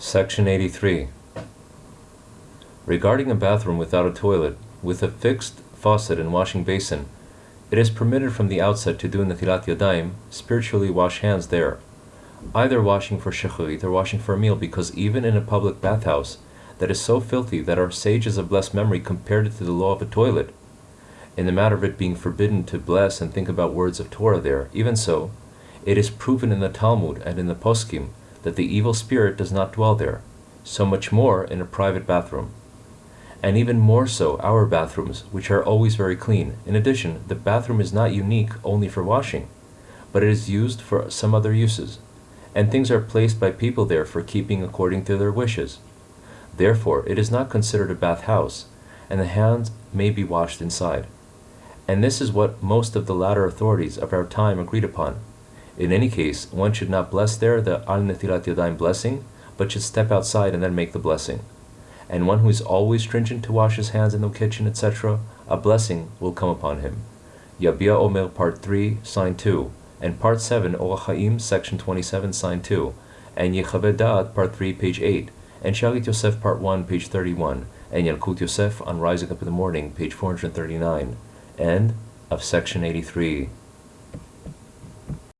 Section 83. Regarding a bathroom without a toilet, with a fixed faucet and washing basin, it is permitted from the outset to do Netilat Yadayim, spiritually wash hands there, either washing for shacharit or washing for a meal, because even in a public bathhouse that is so filthy that our sages of blessed memory compared it to the law of a toilet, in the matter of it being forbidden to bless and think about words of Torah there, even so, it is proven in the Talmud and in the Poskim that the evil spirit does not dwell there, so much more in a private bathroom. And even more so our bathrooms, which are always very clean. In addition, the bathroom is not unique only for washing, but it is used for some other uses, and things are placed by people there for keeping according to their wishes. Therefore, it is not considered a bath house, and the hands may be washed inside. And this is what most of the latter authorities of our time agreed upon. In any case, one should not bless there the Al Netilat Yadayim blessing, but should step outside and then make the blessing. And one who is always stringent to wash his hands in the kitchen, etc., a blessing will come upon him. Yabia Omer, Part 3, Sign 2, and Part 7, Orach Chaim, Section 27, Sign 2, and Yechaveh Da'at, Part 3, page 8, and Shalit Yosef, Part 1, page 31, and Yalkut Yosef on Rising Up in the Morning, page 439, and of Section 83.